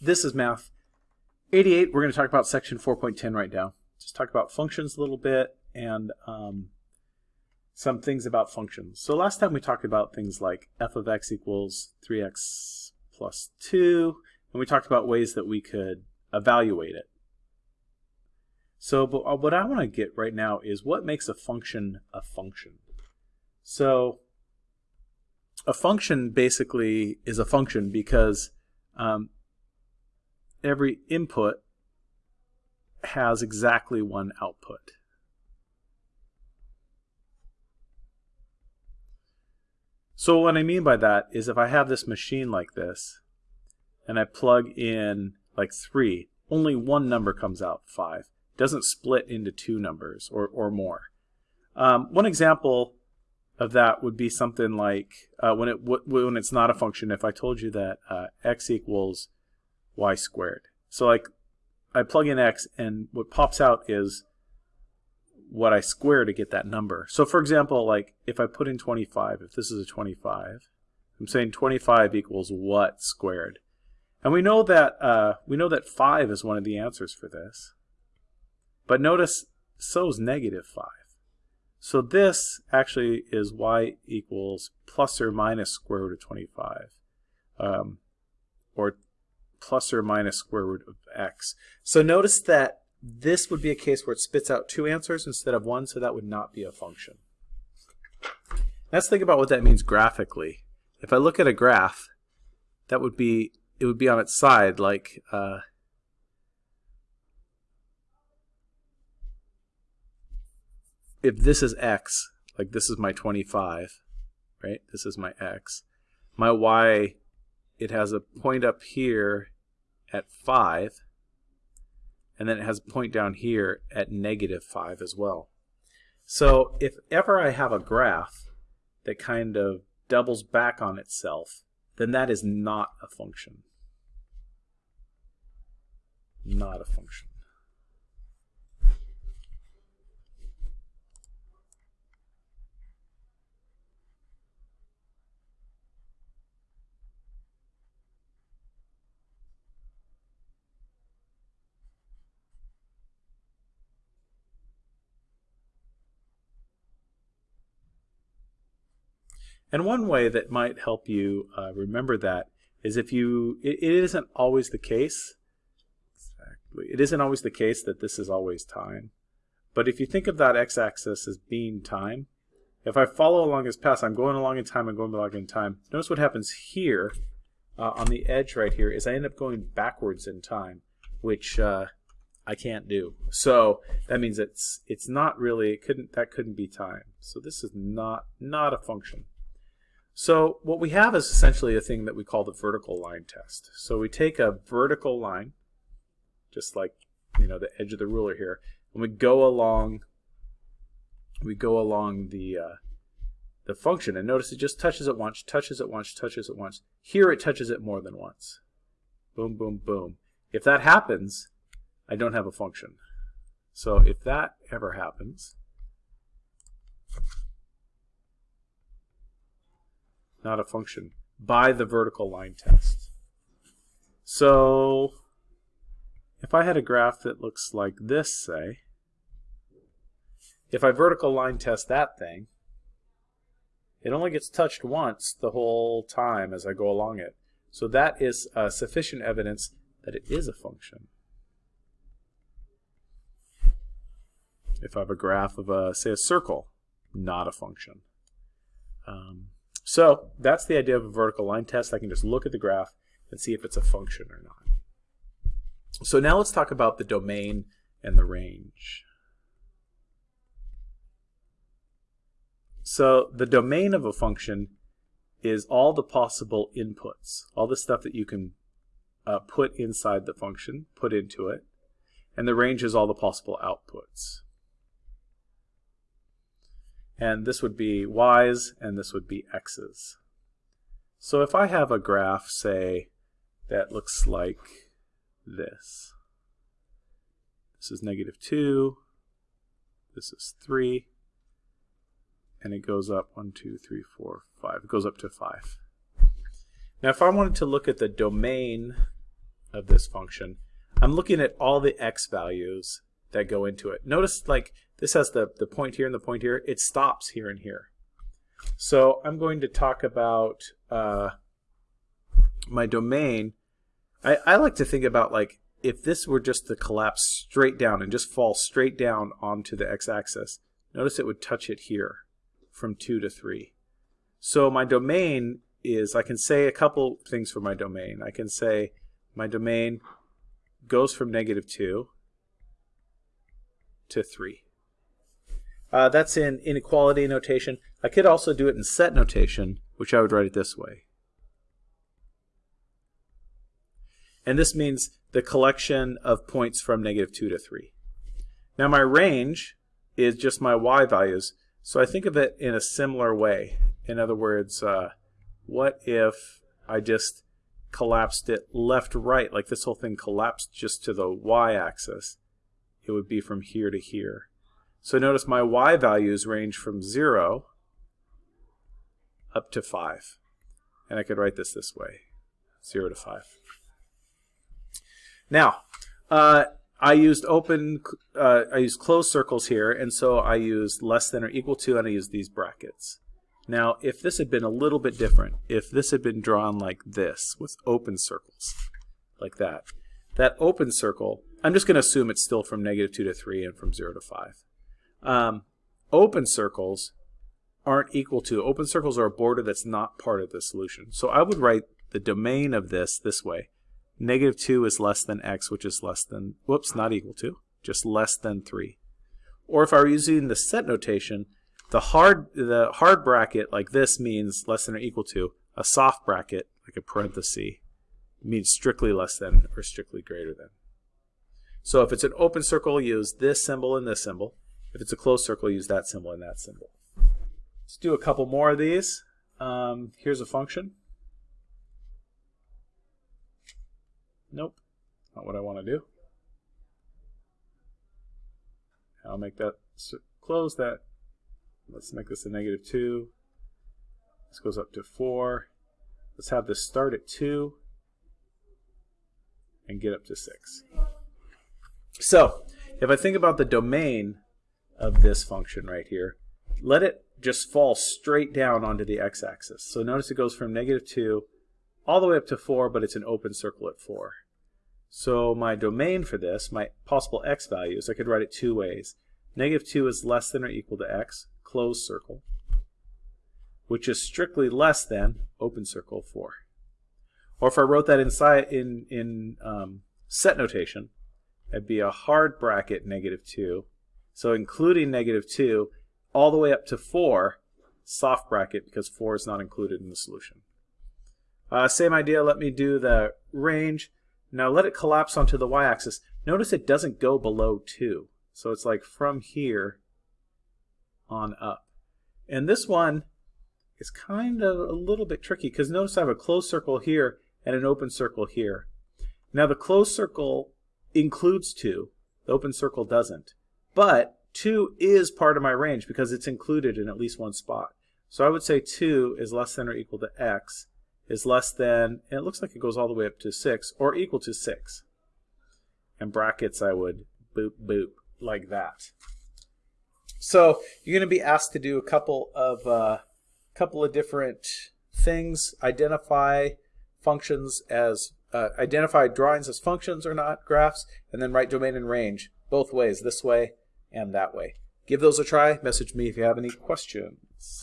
this is math. 88, we're going to talk about section 4.10 right now. Just talk about functions a little bit and um, some things about functions. So last time we talked about things like f of x equals 3x plus 2, and we talked about ways that we could evaluate it. So but uh, what I want to get right now is what makes a function a function. So a function basically is a function because um, every input has exactly one output. So what I mean by that is if I have this machine like this and I plug in like 3, only one number comes out, 5. It doesn't split into two numbers or, or more. Um, one example of that would be something like uh, when it when it's not a function. If I told you that uh, x equals y squared, so like I plug in x and what pops out is what I square to get that number. So for example, like if I put in 25, if this is a 25, I'm saying 25 equals what squared? And we know that uh, we know that 5 is one of the answers for this. But notice so is negative 5. So this actually is y equals plus or minus square root of 25. Um, or plus or minus square root of x. So notice that this would be a case where it spits out two answers instead of one, so that would not be a function. Let's think about what that means graphically. If I look at a graph, that would be it would be on its side like uh, if this is x, like this is my 25, right? This is my x. My y, it has a point up here at 5, and then it has a point down here at negative 5 as well. So if ever I have a graph that kind of doubles back on itself, then that is not a function. Not a function. And one way that might help you uh, remember that is if you, it, it isn't always the case, exactly, it isn't always the case that this is always time. But if you think of that x-axis as being time, if I follow along this path, I'm going along in time, I'm going along in time. Notice what happens here uh, on the edge right here is I end up going backwards in time, which uh, I can't do. So that means it's it's not really it couldn't that couldn't be time. So this is not not a function. So what we have is essentially a thing that we call the vertical line test. So we take a vertical line, just like you know the edge of the ruler here, and we go along we go along the uh, the function and notice it just touches it once, touches it once, touches it once. Here it touches it more than once. Boom, boom, boom. If that happens, I don't have a function. So if that ever happens, not a function, by the vertical line test. So if I had a graph that looks like this, say, if I vertical line test that thing, it only gets touched once the whole time as I go along it. So that is uh, sufficient evidence that it is a function. If I have a graph of, a, say, a circle, not a function. Um, so that's the idea of a vertical line test. I can just look at the graph and see if it's a function or not. So now let's talk about the domain and the range. So the domain of a function is all the possible inputs, all the stuff that you can uh, put inside the function, put into it, and the range is all the possible outputs and this would be y's and this would be x's. So if I have a graph, say, that looks like this. This is negative 2, this is 3, and it goes up 1, 2, 3, 4, 5. It goes up to 5. Now if I wanted to look at the domain of this function, I'm looking at all the x values that go into it. Notice like this has the, the point here and the point here. It stops here and here. So I'm going to talk about uh, my domain. I, I like to think about like if this were just to collapse straight down and just fall straight down onto the x-axis, notice it would touch it here from 2 to 3. So my domain is, I can say a couple things for my domain. I can say my domain goes from negative 2 to 3. Uh, that's in inequality notation. I could also do it in set notation, which I would write it this way. And this means the collection of points from negative 2 to 3. Now my range is just my y values, so I think of it in a similar way. In other words, uh, what if I just collapsed it left right, like this whole thing collapsed just to the y-axis? It would be from here to here. So notice my y values range from 0 up to 5. And I could write this this way, 0 to 5. Now, uh, I used open, uh, I used closed circles here, and so I used less than or equal to, and I used these brackets. Now, if this had been a little bit different, if this had been drawn like this, with open circles, like that, that open circle, I'm just going to assume it's still from negative 2 to 3 and from 0 to 5. Um, open circles aren't equal to, open circles are a border that's not part of the solution. So I would write the domain of this this way. Negative 2 is less than x, which is less than, whoops, not equal to, just less than 3. Or if I were using the set notation, the hard, the hard bracket like this means less than or equal to. A soft bracket, like a parenthesis, means strictly less than or strictly greater than. So if it's an open circle, use this symbol and this symbol. If it's a closed circle, use that symbol and that symbol. Let's do a couple more of these. Um, here's a function. Nope, not what I want to do. I'll make that close that. Let's make this a negative 2. This goes up to 4. Let's have this start at 2 and get up to 6. So, if I think about the domain of this function right here, let it just fall straight down onto the x-axis. So notice it goes from negative 2 all the way up to 4, but it's an open circle at 4. So my domain for this, my possible x values, I could write it two ways. Negative 2 is less than or equal to x, closed circle, which is strictly less than open circle 4. Or if I wrote that inside in, in um, set notation, it'd be a hard bracket negative 2. So including negative 2 all the way up to 4, soft bracket because 4 is not included in the solution. Uh, same idea, let me do the range. Now let it collapse onto the y-axis. Notice it doesn't go below 2. So it's like from here on up. And this one is kind of a little bit tricky because notice I have a closed circle here and an open circle here. Now the closed circle includes 2. The open circle doesn't. But 2 is part of my range because it's included in at least one spot. So I would say 2 is less than or equal to x is less than, and it looks like it goes all the way up to 6, or equal to 6. And brackets I would boop boop like that. So you're going to be asked to do a couple of uh, couple of different things. Identify functions as uh, identify drawings as functions or not graphs, and then write domain and range both ways, this way and that way. Give those a try. Message me if you have any questions.